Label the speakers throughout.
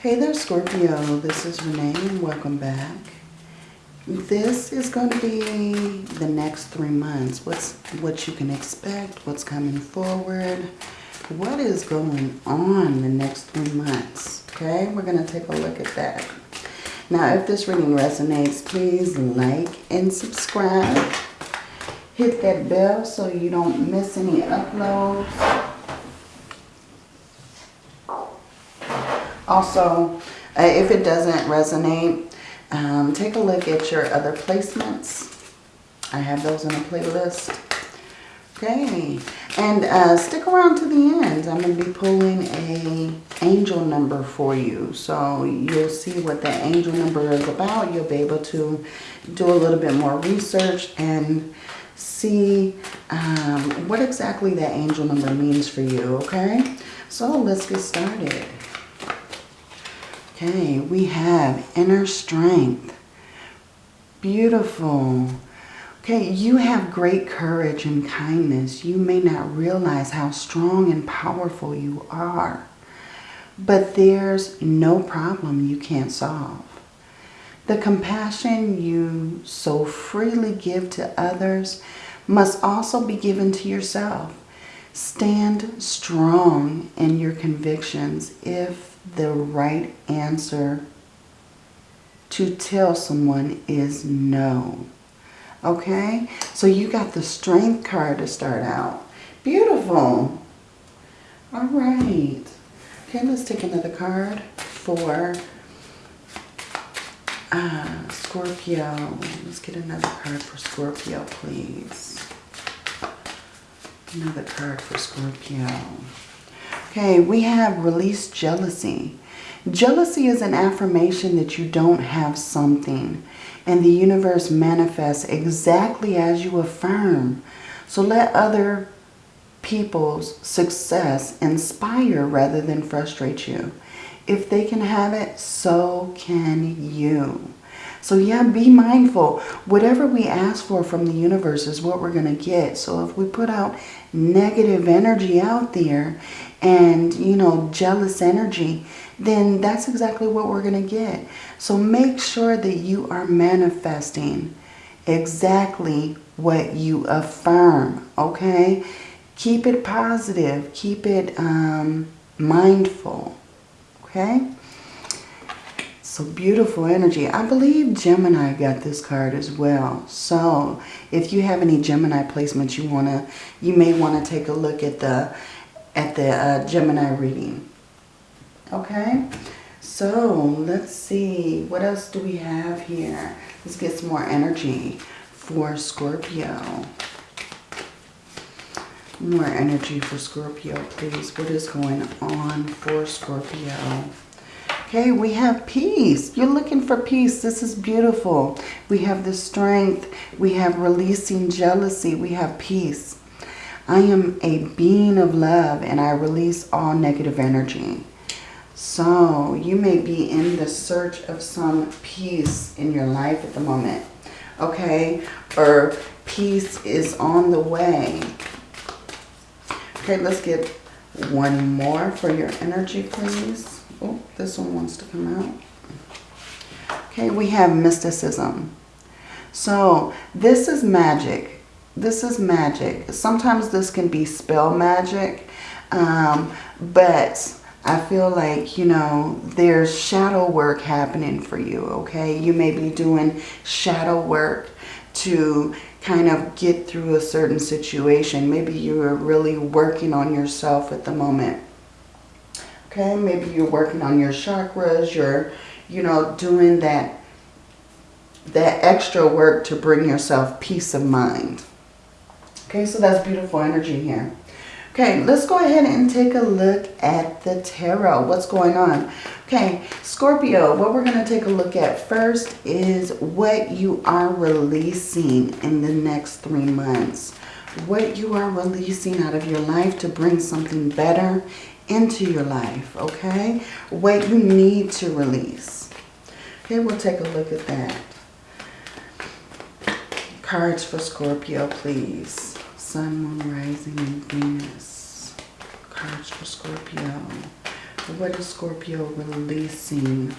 Speaker 1: Hey there Scorpio, this is Renee and welcome back. This is going to be the next three months. What's what you can expect, what's coming forward, what is going on the next three months. Okay, we're going to take a look at that. Now, if this reading resonates, please like and subscribe. Hit that bell so you don't miss any uploads. Also, uh, if it doesn't resonate, um, take a look at your other placements. I have those in a playlist. Okay, and uh, stick around to the end. I'm going to be pulling a angel number for you. So you'll see what that angel number is about. You'll be able to do a little bit more research and see um, what exactly that angel number means for you, okay? So let's get started. Okay, we have inner strength. Beautiful. Okay, you have great courage and kindness. You may not realize how strong and powerful you are. But there's no problem you can't solve. The compassion you so freely give to others must also be given to yourself. Stand strong in your convictions if the right answer to tell someone is no. Okay? So you got the strength card to start out. Beautiful. All right. Okay, let's take another card for uh, Scorpio. Let's get another card for Scorpio, please. Another card for Scorpio. Okay, we have release jealousy. Jealousy is an affirmation that you don't have something and the universe manifests exactly as you affirm. So let other people's success inspire rather than frustrate you. If they can have it, so can you. So yeah, be mindful. Whatever we ask for from the universe is what we're going to get. So if we put out negative energy out there and, you know, jealous energy, then that's exactly what we're going to get. So make sure that you are manifesting exactly what you affirm, okay? Keep it positive. Keep it um, mindful, okay? So beautiful energy. I believe Gemini got this card as well. So if you have any Gemini placements you want to, you may want to take a look at the at the uh, Gemini reading. Okay, so let's see. What else do we have here? Let's get some more energy for Scorpio. More energy for Scorpio, please. What is going on for Scorpio? Okay, we have peace. You're looking for peace. This is beautiful. We have the strength. We have releasing jealousy. We have peace. I am a being of love and I release all negative energy. So you may be in the search of some peace in your life at the moment. Okay, or peace is on the way. Okay, let's get one more for your energy, please. Oh, this one wants to come out. Okay, we have mysticism. So this is magic this is magic. Sometimes this can be spell magic, um, but I feel like, you know, there's shadow work happening for you, okay? You may be doing shadow work to kind of get through a certain situation. Maybe you're really working on yourself at the moment. Okay, maybe you're working on your chakras, you're, you know, doing that, that extra work to bring yourself peace of mind. Okay, so that's beautiful energy here. Okay, let's go ahead and take a look at the tarot. What's going on? Okay, Scorpio, what we're going to take a look at first is what you are releasing in the next three months. What you are releasing out of your life to bring something better into your life, okay? What you need to release. Okay, we'll take a look at that. Cards for Scorpio, please. Sun, Moon, Rising, and Venus. Cards for Scorpio. What is Scorpio releasing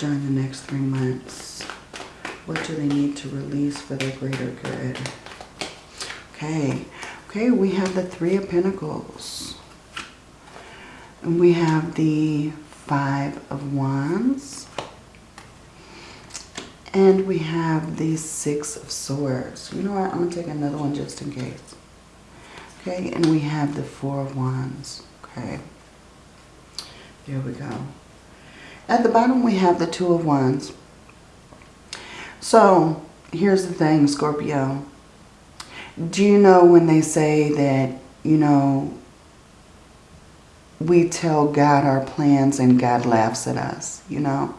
Speaker 1: during the next three months? What do they need to release for their greater good? Okay. Okay, we have the Three of Pentacles. And we have the Five of Wands. And we have the Six of Swords. You know what? I'm going to take another one just in case. Okay, and we have the Four of Wands. Okay. There we go. At the bottom, we have the Two of Wands. So, here's the thing, Scorpio. Do you know when they say that, you know, we tell God our plans and God laughs at us, you know?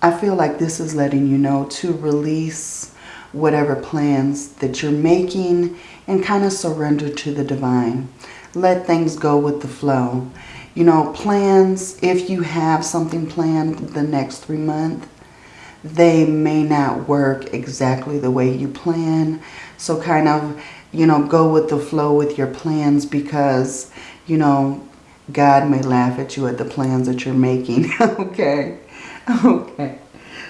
Speaker 1: I feel like this is letting you know to release whatever plans that you're making and kind of surrender to the divine. Let things go with the flow. You know, plans, if you have something planned the next three months, they may not work exactly the way you plan. So kind of, you know, go with the flow with your plans because, you know, God may laugh at you at the plans that you're making. okay. Okay.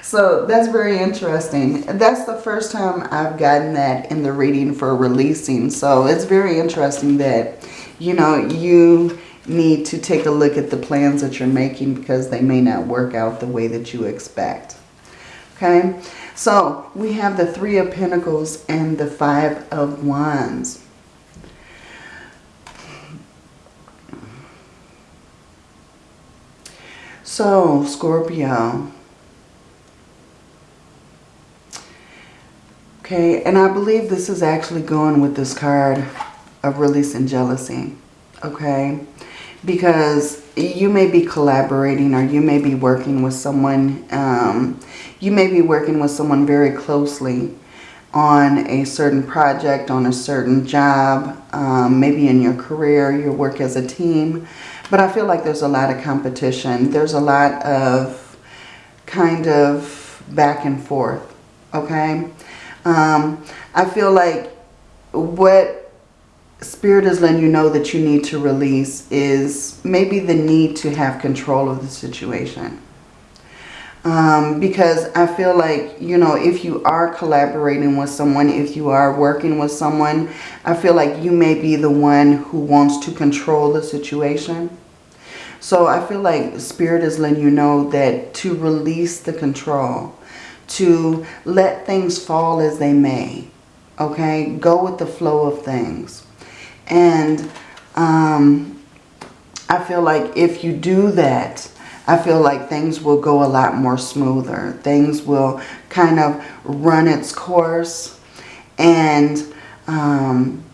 Speaker 1: So that's very interesting. That's the first time I've gotten that in the reading for releasing. So it's very interesting that, you know, you need to take a look at the plans that you're making because they may not work out the way that you expect. Okay, so we have the Three of Pentacles and the Five of Wands. So, Scorpio. Okay, and I believe this is actually going with this card of releasing jealousy. Okay, because you may be collaborating or you may be working with someone, um, you may be working with someone very closely on a certain project, on a certain job, um, maybe in your career, your work as a team. But I feel like there's a lot of competition. There's a lot of kind of back and forth, okay? Um, I feel like what Spirit is letting you know that you need to release is maybe the need to have control of the situation. Um, because I feel like, you know, if you are collaborating with someone, if you are working with someone, I feel like you may be the one who wants to control the situation. So I feel like Spirit is letting you know that to release the control, to let things fall as they may, okay? Go with the flow of things. And um, I feel like if you do that, I feel like things will go a lot more smoother. Things will kind of run its course and um,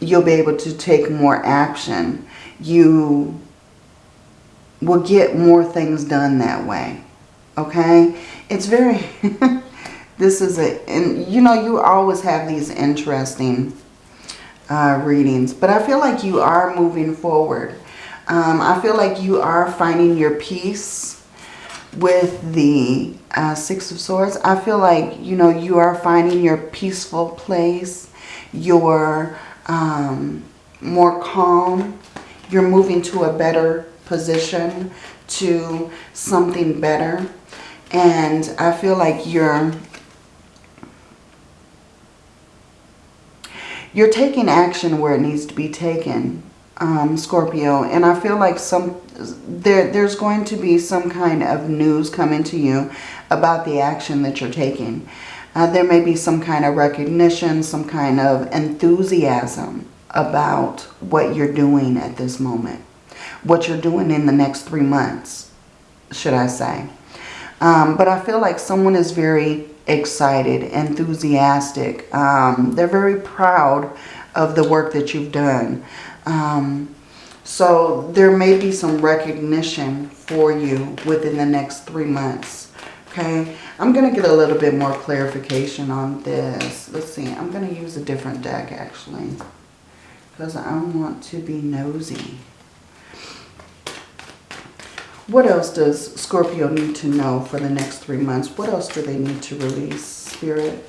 Speaker 1: you'll be able to take more action. You will get more things done that way. Okay? It's very... this is a... And, you know, you always have these interesting uh, readings. But I feel like you are moving forward. Um, I feel like you are finding your peace with the uh, Six of Swords. I feel like, you know, you are finding your peaceful place. You're um, more calm. You're moving to a better position, to something better. And I feel like you're you're taking action where it needs to be taken, um, Scorpio. And I feel like some there there's going to be some kind of news coming to you about the action that you're taking. Uh, there may be some kind of recognition, some kind of enthusiasm about what you're doing at this moment. What you're doing in the next three months, should I say. Um, but I feel like someone is very excited, enthusiastic. Um, they're very proud of the work that you've done. Um, so there may be some recognition for you within the next three months. Okay, I'm going to get a little bit more clarification on this. Let's see, I'm going to use a different deck actually because I want to be nosy. What else does Scorpio need to know for the next three months? What else do they need to release, Spirit?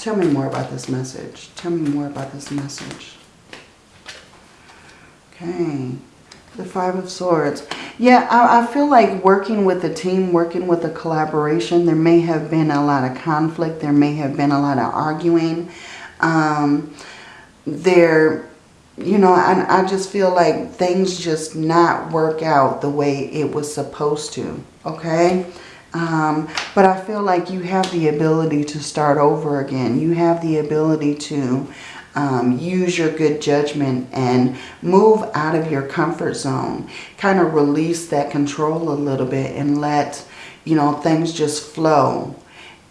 Speaker 1: Tell me more about this message. Tell me more about this message. Okay. The Five of Swords. Yeah, I, I, feel like working with a team, working with a collaboration, there may have been a lot of conflict. There may have been a lot of arguing. Um, there, you know, I, I just feel like things just not work out the way it was supposed to. Okay? Um, but I feel like you have the ability to start over again. You have the ability to um, use your good judgment and move out of your comfort zone. Kind of release that control a little bit and let, you know, things just flow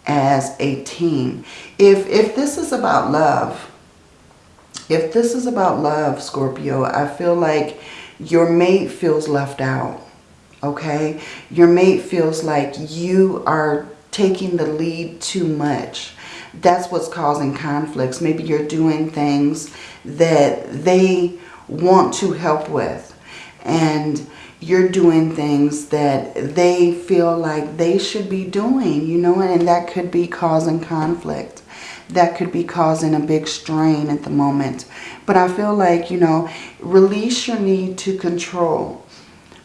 Speaker 1: as a team. If, if this is about love, if this is about love, Scorpio, I feel like your mate feels left out okay? Your mate feels like you are taking the lead too much. That's what's causing conflicts. Maybe you're doing things that they want to help with. And you're doing things that they feel like they should be doing, you know, and that could be causing conflict. That could be causing a big strain at the moment. But I feel like, you know, release your need to control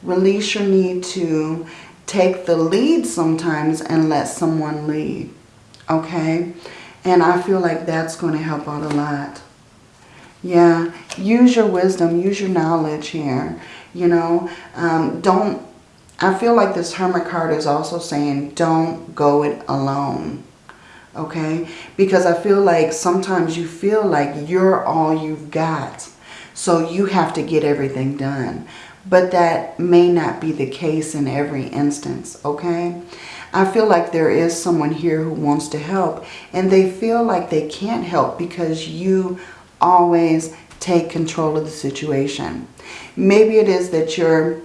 Speaker 1: Release your need to take the lead sometimes and let someone lead. Okay? And I feel like that's going to help out a lot. Yeah, use your wisdom, use your knowledge here. You know, um, don't, I feel like this Hermit card is also saying don't go it alone. Okay? Because I feel like sometimes you feel like you're all you've got. So you have to get everything done. But that may not be the case in every instance, okay? I feel like there is someone here who wants to help and they feel like they can't help because you always take control of the situation. Maybe it is that you're,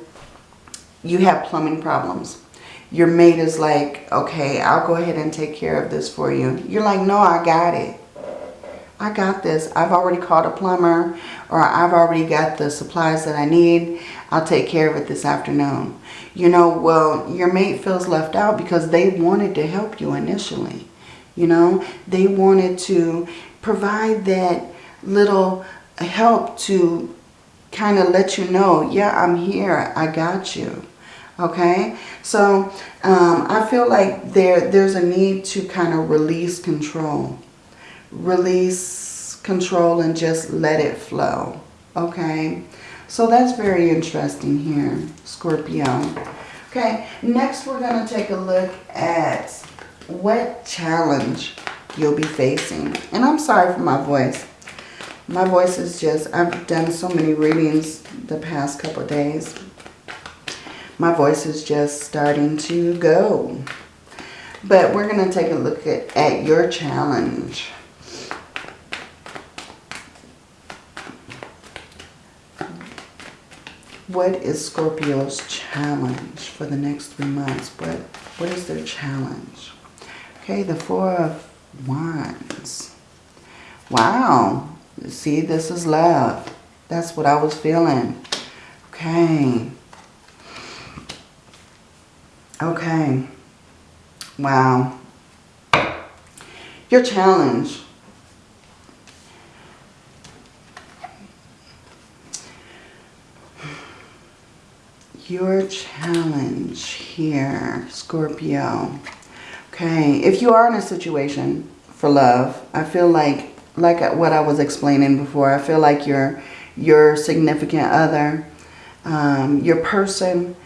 Speaker 1: you have plumbing problems. Your mate is like, okay, I'll go ahead and take care of this for you. You're like, no, I got it. I got this. I've already called a plumber or I've already got the supplies that I need. I'll take care of it this afternoon. You know, well, your mate feels left out because they wanted to help you initially. You know, they wanted to provide that little help to kind of let you know, yeah, I'm here. I got you. Okay, so um, I feel like there there's a need to kind of release control. Release control and just let it flow. Okay, so that's very interesting here, Scorpio. Okay, next we're going to take a look at what challenge you'll be facing. And I'm sorry for my voice. My voice is just, I've done so many readings the past couple days. My voice is just starting to go. But we're going to take a look at, at your challenge. What is Scorpio's challenge for the next three months? What, what is their challenge? Okay, the Four of Wands. Wow. See, this is love. That's what I was feeling. Okay. Okay. Wow. Your challenge your challenge here, Scorpio. Okay, if you are in a situation for love, I feel like, like what I was explaining before, I feel like your, your significant other, um, your person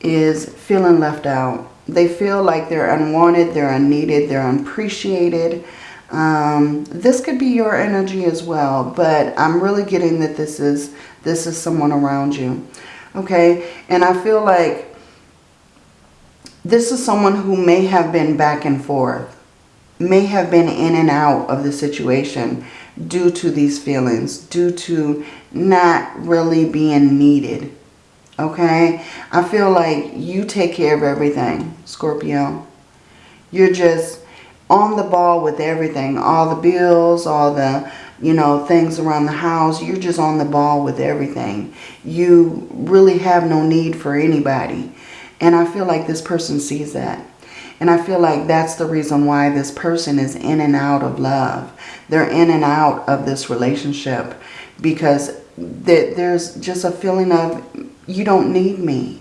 Speaker 1: is feeling left out. They feel like they're unwanted, they're unneeded, they're unappreciated. Um, this could be your energy as well, but I'm really getting that this is this is someone around you. Okay. And I feel like this is someone who may have been back and forth, may have been in and out of the situation due to these feelings, due to not really being needed. Okay. I feel like you take care of everything, Scorpio. You're just on the ball with everything, all the bills, all the you know, things around the house. You're just on the ball with everything. You really have no need for anybody. And I feel like this person sees that. And I feel like that's the reason why this person is in and out of love. They're in and out of this relationship because there's just a feeling of you don't need me,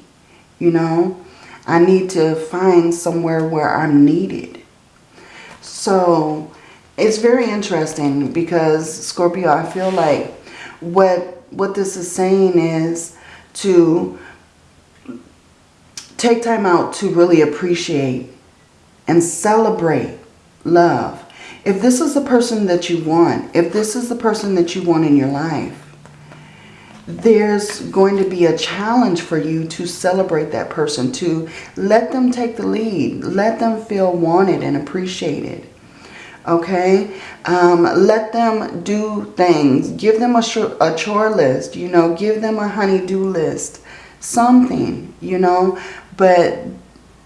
Speaker 1: you know. I need to find somewhere where I'm needed. So it's very interesting because Scorpio, I feel like what what this is saying is to take time out to really appreciate and celebrate love. If this is the person that you want, if this is the person that you want in your life, there's going to be a challenge for you to celebrate that person, to let them take the lead, let them feel wanted and appreciated. Okay, um, let them do things. Give them a, a chore list, you know, give them a honey-do list, something, you know. But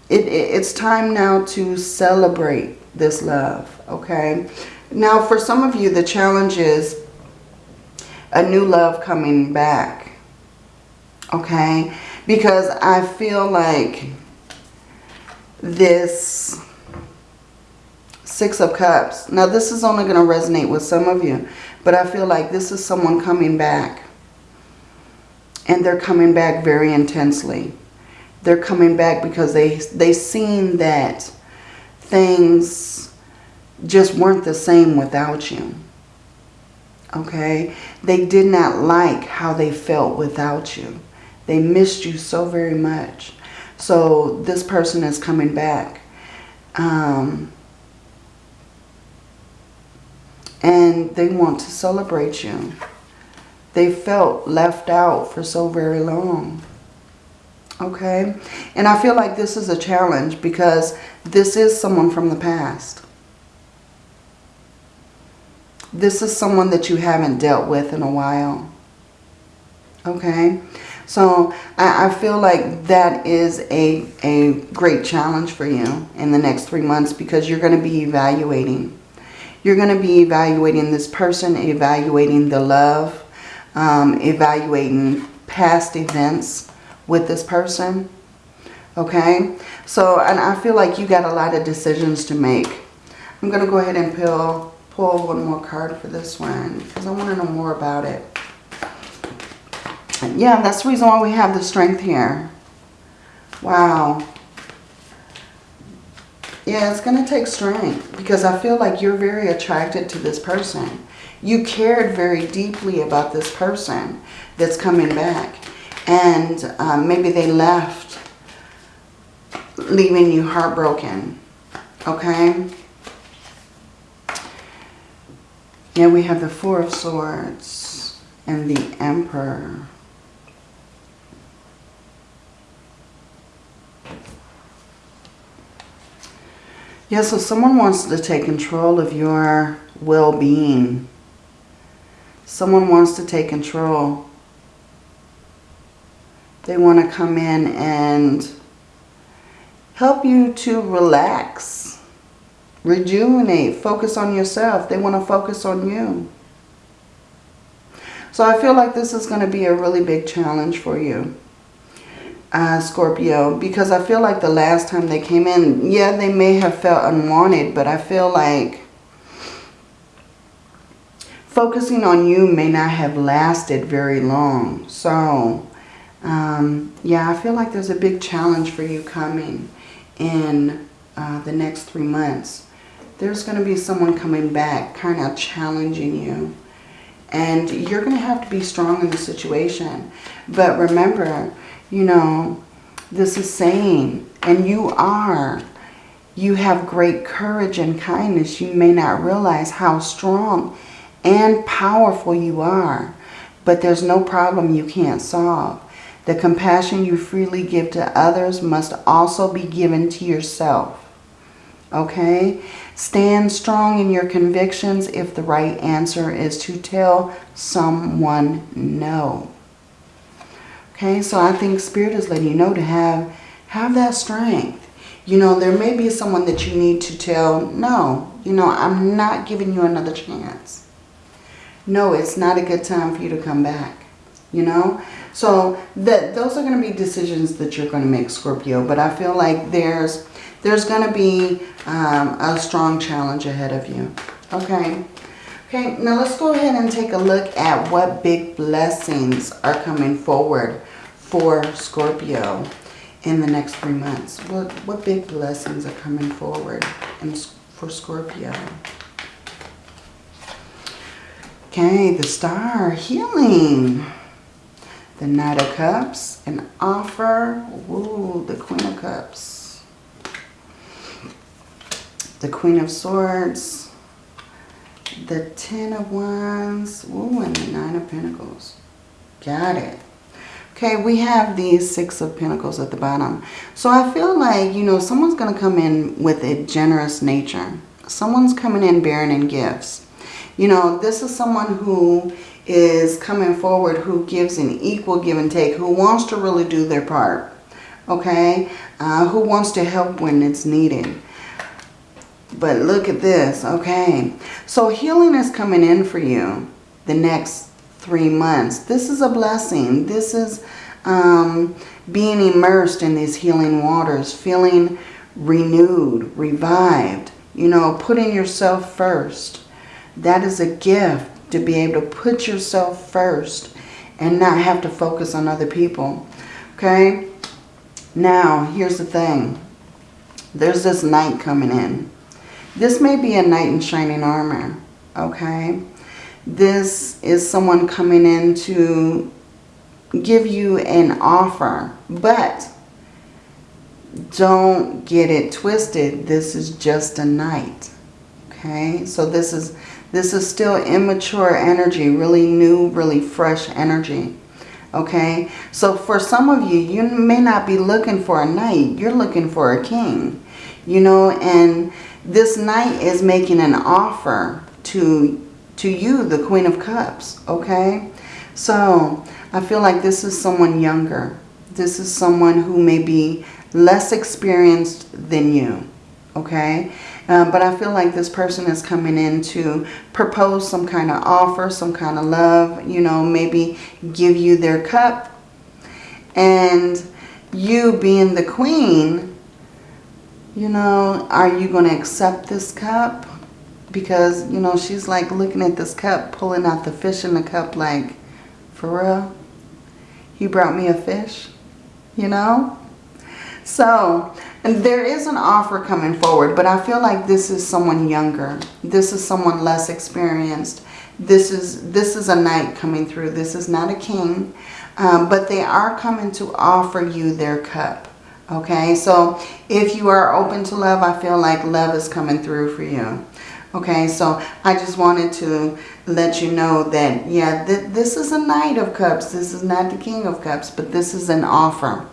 Speaker 1: it, it, it's time now to celebrate this love, okay? Now, for some of you, the challenge is a new love coming back. Okay? Because I feel like this Six of Cups. Now this is only going to resonate with some of you. But I feel like this is someone coming back. And they're coming back very intensely. They're coming back because they they seen that things just weren't the same without you okay? They did not like how they felt without you. They missed you so very much. So this person is coming back. Um, and they want to celebrate you. They felt left out for so very long. Okay? And I feel like this is a challenge because this is someone from the past. This is someone that you haven't dealt with in a while. Okay? So I, I feel like that is a, a great challenge for you in the next three months because you're going to be evaluating. You're going to be evaluating this person, evaluating the love, um, evaluating past events with this person. Okay? So, and I feel like you got a lot of decisions to make. I'm going to go ahead and pull pull one more card for this one because I want to know more about it. Yeah, that's the reason why we have the strength here. Wow. Yeah, it's going to take strength because I feel like you're very attracted to this person. You cared very deeply about this person that's coming back. And um, maybe they left leaving you heartbroken. Okay? Yeah, we have the Four of Swords and the Emperor. Yeah, so someone wants to take control of your well-being. Someone wants to take control. They want to come in and help you to relax rejuvenate, focus on yourself. They want to focus on you. So I feel like this is going to be a really big challenge for you, uh, Scorpio, because I feel like the last time they came in, yeah, they may have felt unwanted, but I feel like focusing on you may not have lasted very long. So, um, yeah, I feel like there's a big challenge for you coming in uh, the next three months there's going to be someone coming back kind of challenging you. And you're going to have to be strong in the situation. But remember, you know, this is saying, and you are, you have great courage and kindness. You may not realize how strong and powerful you are. But there's no problem you can't solve. The compassion you freely give to others must also be given to yourself. Okay? Stand strong in your convictions if the right answer is to tell someone no. Okay, so I think Spirit is letting you know to have, have that strength. You know, there may be someone that you need to tell, no, you know, I'm not giving you another chance. No, it's not a good time for you to come back. You know, so that those are going to be decisions that you're going to make, Scorpio. But I feel like there's there's going to be um, a strong challenge ahead of you. Okay. Okay, now let's go ahead and take a look at what big blessings are coming forward for Scorpio in the next three months. What, what big blessings are coming forward in, for Scorpio? Okay, the star, healing. The Knight of Cups, an offer. Ooh, the Queen of Cups. The Queen of Swords. The Ten of Wands. Ooh, and the Nine of Pentacles. Got it. Okay, we have these Six of Pentacles at the bottom. So I feel like, you know, someone's going to come in with a generous nature. Someone's coming in bearing in gifts. You know, this is someone who is coming forward who gives an equal give and take, who wants to really do their part, okay? Uh, who wants to help when it's needed. But look at this, okay? So healing is coming in for you the next three months. This is a blessing. This is um, being immersed in these healing waters, feeling renewed, revived, you know, putting yourself first. That is a gift to be able to put yourself first and not have to focus on other people. Okay? Now, here's the thing. There's this knight coming in. This may be a knight in shining armor. Okay? This is someone coming in to give you an offer. But don't get it twisted. This is just a knight. Okay? So this is this is still immature energy, really new, really fresh energy. Okay, so for some of you, you may not be looking for a knight. You're looking for a king. You know, and this knight is making an offer to, to you, the Queen of Cups. Okay, so I feel like this is someone younger. This is someone who may be less experienced than you. Okay, um, but I feel like this person is coming in to propose some kind of offer, some kind of love, you know, maybe give you their cup. And you being the queen, you know, are you going to accept this cup? Because, you know, she's like looking at this cup, pulling out the fish in the cup like, for real? He brought me a fish, you know? So, and there is an offer coming forward, but I feel like this is someone younger. This is someone less experienced. This is, this is a knight coming through. This is not a king, um, but they are coming to offer you their cup. Okay, so if you are open to love, I feel like love is coming through for you. Okay, so I just wanted to let you know that, yeah, th this is a Knight of Cups. This is not the King of Cups, but this is an offer.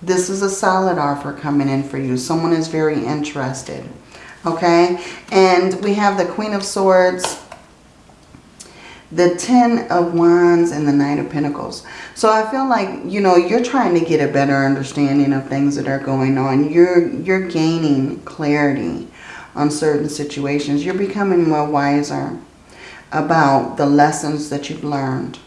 Speaker 1: This is a solid offer coming in for you. Someone is very interested. Okay? And we have the Queen of Swords, the Ten of Wands, and the Nine of Pentacles. So I feel like, you know, you're trying to get a better understanding of things that are going on. You're, you're gaining clarity on certain situations. You're becoming more wiser about the lessons that you've learned.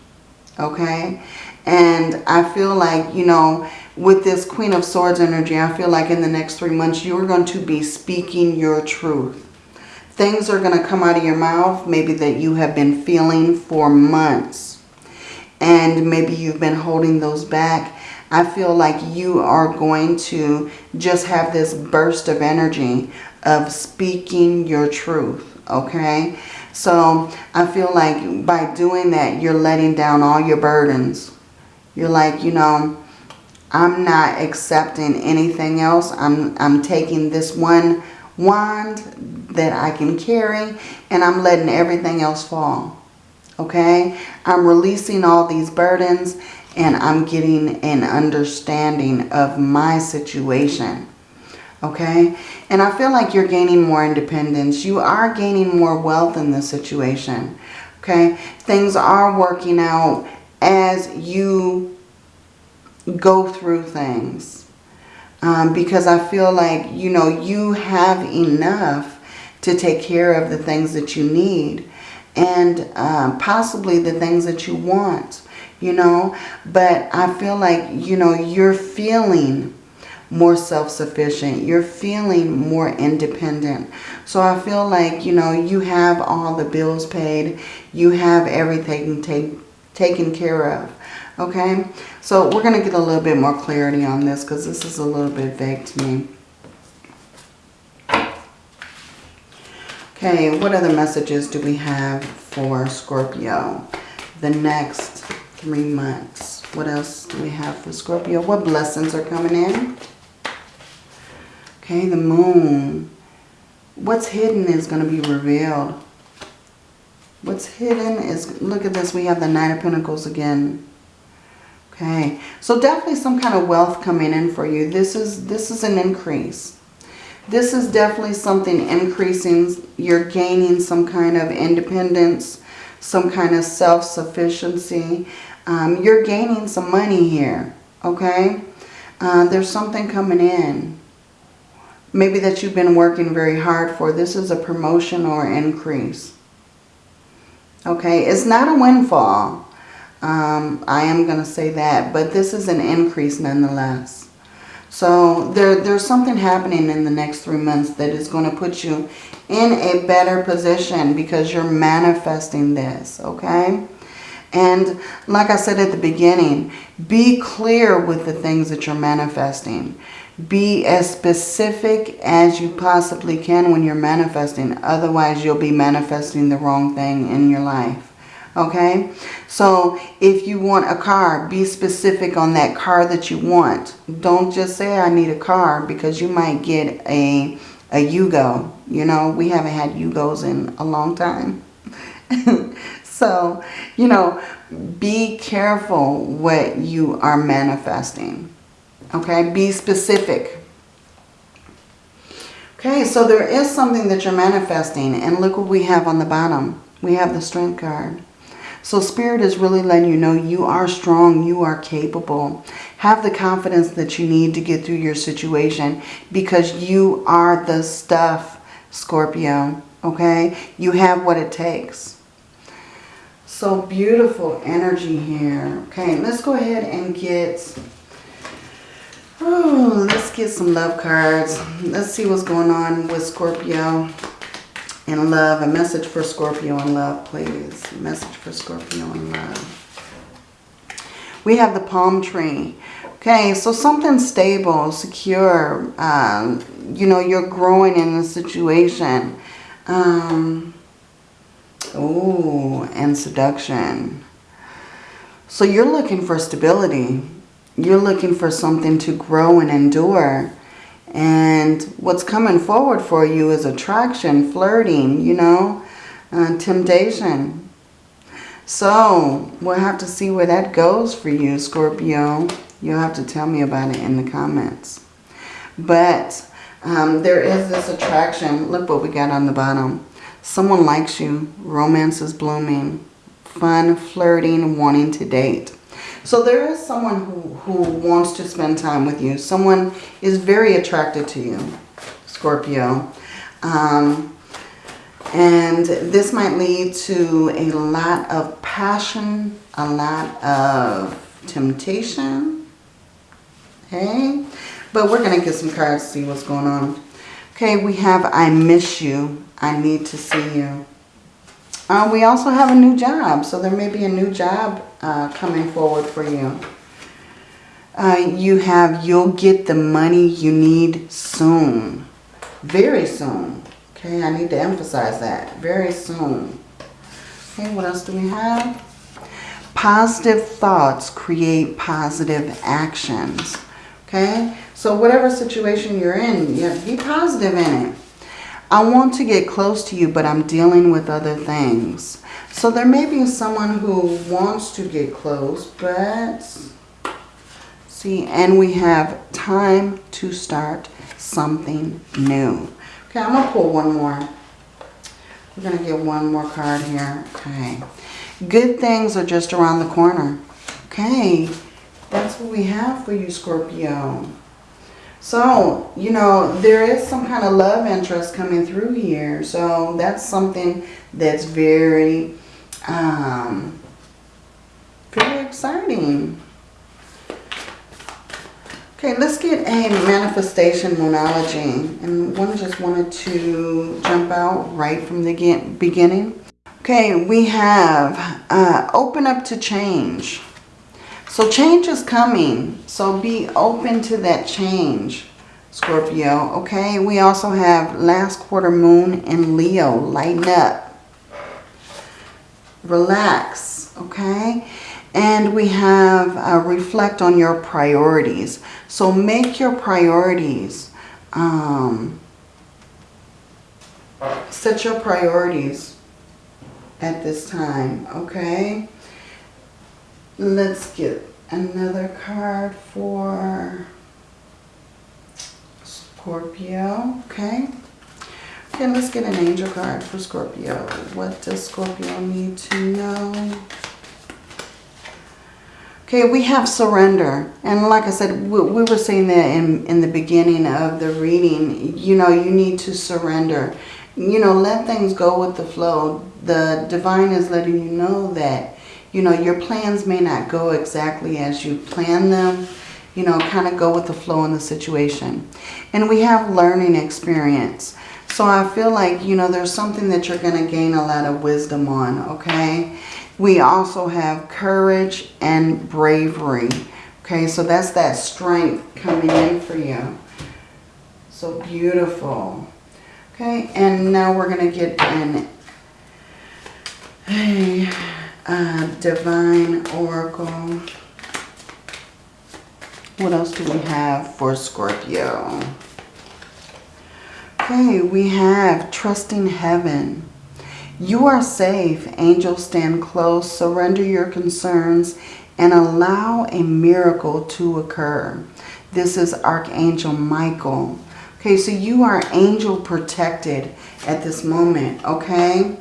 Speaker 1: Okay? And I feel like, you know, with this Queen of Swords energy, I feel like in the next three months, you're going to be speaking your truth. Things are going to come out of your mouth, maybe that you have been feeling for months. And maybe you've been holding those back. I feel like you are going to just have this burst of energy of speaking your truth, okay? So I feel like by doing that, you're letting down all your burdens. You're like, you know, I'm not accepting anything else. I'm, I'm taking this one wand that I can carry and I'm letting everything else fall. Okay? I'm releasing all these burdens and I'm getting an understanding of my situation. Okay? And I feel like you're gaining more independence. You are gaining more wealth in this situation. Okay? Things are working out as you go through things. Um, because I feel like, you know, you have enough to take care of the things that you need and um, possibly the things that you want, you know. But I feel like, you know, you're feeling more self-sufficient. You're feeling more independent. So I feel like, you know, you have all the bills paid. You have everything take, taken care of. Okay? So we're going to get a little bit more clarity on this because this is a little bit vague to me. Okay, what other messages do we have for Scorpio? The next three months. What else do we have for Scorpio? What blessings are coming in? Okay, the moon. What's hidden is going to be revealed. What's hidden is, look at this, we have the Nine of Pentacles again. Okay, so definitely some kind of wealth coming in for you. This is, this is an increase. This is definitely something increasing. You're gaining some kind of independence, some kind of self-sufficiency. Um, you're gaining some money here, okay? Uh, there's something coming in. Maybe that you've been working very hard for. This is a promotion or increase. Okay, it's not a windfall. Um, I am going to say that, but this is an increase nonetheless. So there, there's something happening in the next three months that is going to put you in a better position because you're manifesting this, okay? And like I said at the beginning, be clear with the things that you're manifesting. Be as specific as you possibly can when you're manifesting. Otherwise, you'll be manifesting the wrong thing in your life okay? So if you want a car be specific on that car that you want. Don't just say I need a car because you might get a a Yugo you know? We haven't had Yugos in a long time. So you know be careful what you are manifesting okay? Be specific. Okay so there is something that you're manifesting and look what we have on the bottom. We have the strength card so Spirit is really letting you know you are strong, you are capable. Have the confidence that you need to get through your situation because you are the stuff, Scorpio, okay? You have what it takes. So beautiful energy here. Okay, let's go ahead and get... Oh, let's get some love cards. Let's see what's going on with Scorpio in love. A message for Scorpio in love, please. A message for Scorpio in love. We have the palm tree. Okay, so something stable, secure. Um, you know, you're growing in the situation. Um, oh, and seduction. So you're looking for stability. You're looking for something to grow and endure. And what's coming forward for you is attraction, flirting, you know, uh, temptation. So we'll have to see where that goes for you, Scorpio. You'll have to tell me about it in the comments. But um, there is this attraction. Look what we got on the bottom. Someone likes you. Romance is blooming. Fun, flirting, wanting to date. So there is someone who, who wants to spend time with you. Someone is very attracted to you, Scorpio. Um, and this might lead to a lot of passion, a lot of temptation. Okay? But we're going to get some cards to see what's going on. Okay, we have I miss you. I need to see you. Uh, we also have a new job. So there may be a new job uh, coming forward for you. Uh, you have, you'll get the money you need soon. Very soon. Okay, I need to emphasize that. Very soon. Okay, what else do we have? Positive thoughts create positive actions. Okay, so whatever situation you're in, you have to be positive in it. I want to get close to you, but I'm dealing with other things. So there may be someone who wants to get close, but see, and we have time to start something new. Okay, I'm going to pull one more. We're going to get one more card here. Okay. Good things are just around the corner. Okay. That's what we have for you, Scorpio. So, you know, there is some kind of love interest coming through here. So that's something that's very, um, very exciting. Okay, let's get a manifestation moonology. And one just wanted to jump out right from the beginning. Okay, we have uh, open up to change. So change is coming. So be open to that change, Scorpio. Okay, we also have last quarter moon in Leo. Lighten up. Relax. Okay. And we have uh, reflect on your priorities. So make your priorities. Um, set your priorities at this time, okay? Let's get another card for Scorpio, okay? Okay, let's get an angel card for Scorpio. What does Scorpio need to know? Okay, we have surrender. And like I said, we, we were saying that in, in the beginning of the reading, you know, you need to surrender. You know, let things go with the flow. The divine is letting you know that, you know, your plans may not go exactly as you plan them. You know, kind of go with the flow in the situation. And we have learning experience. So I feel like, you know, there's something that you're going to gain a lot of wisdom on, okay? We also have courage and bravery. Okay, so that's that strength coming in for you. So beautiful. Okay, and now we're going to get in a uh, divine oracle. What else do we have for Scorpio? Okay, we have trusting heaven. You are safe. Angels stand close. Surrender your concerns and allow a miracle to occur. This is Archangel Michael. Okay, so you are angel protected at this moment, okay?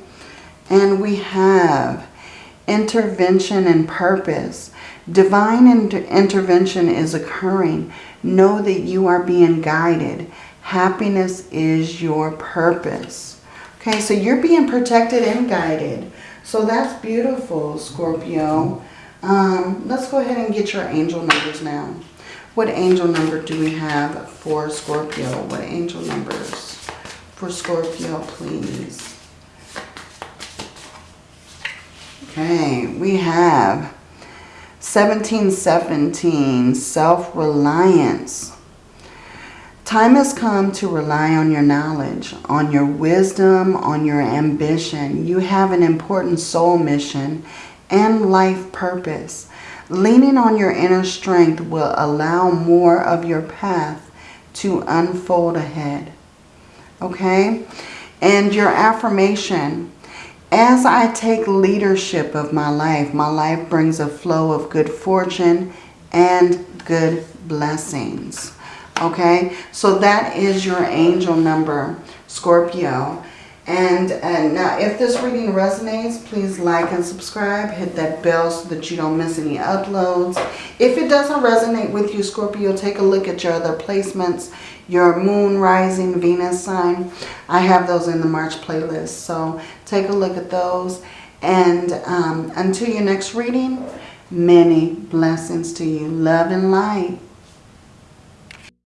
Speaker 1: And we have intervention and purpose. Divine inter intervention is occurring. Know that you are being guided. Happiness is your purpose. Okay, so you're being protected and guided. So that's beautiful, Scorpio. Um, let's go ahead and get your angel numbers now. What angel number do we have for Scorpio? What angel numbers for Scorpio, please? Okay, we have 1717, self-reliance. Time has come to rely on your knowledge, on your wisdom, on your ambition. You have an important soul mission and life purpose. Leaning on your inner strength will allow more of your path to unfold ahead. Okay? And your affirmation, as I take leadership of my life, my life brings a flow of good fortune and good blessings. Okay, so that is your angel number, Scorpio. And, and now if this reading resonates, please like and subscribe. Hit that bell so that you don't miss any uploads. If it doesn't resonate with you, Scorpio, take a look at your other placements. Your moon, rising, Venus sign. I have those in the March playlist. So take a look at those. And um, until your next reading, many blessings to you. Love and light.